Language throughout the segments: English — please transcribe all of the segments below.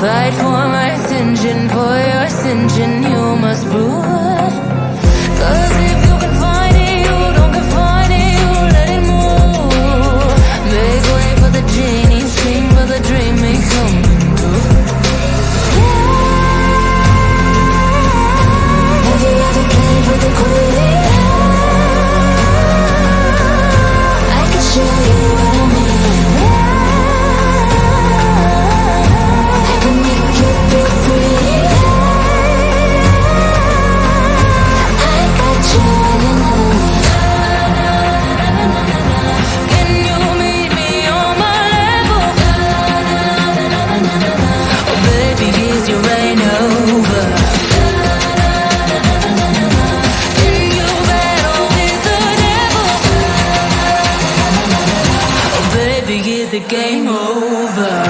Fight for my ascension, for your ascension, you must prove. is the game over?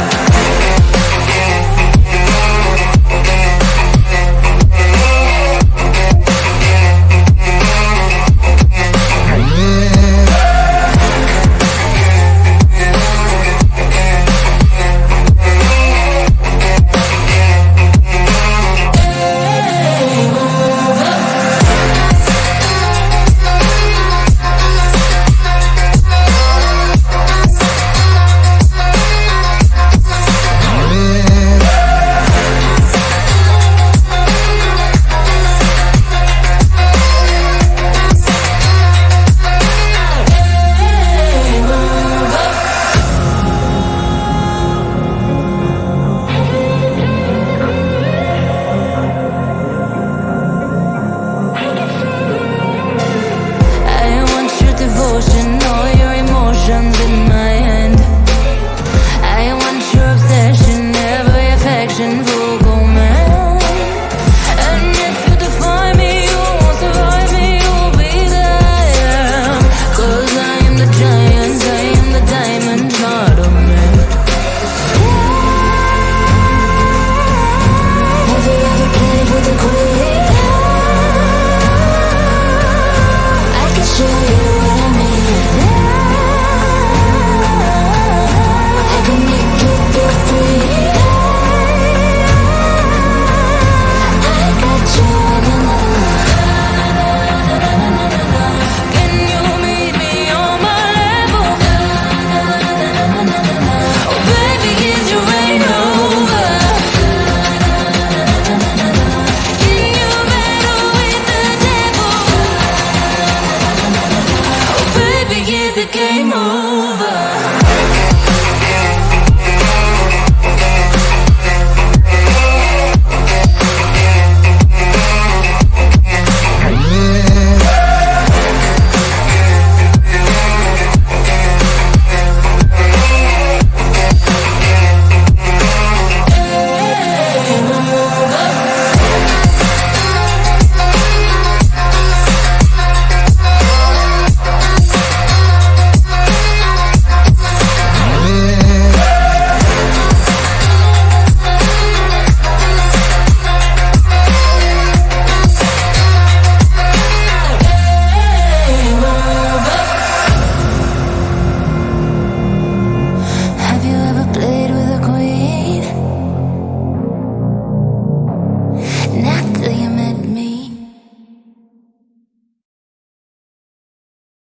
game on.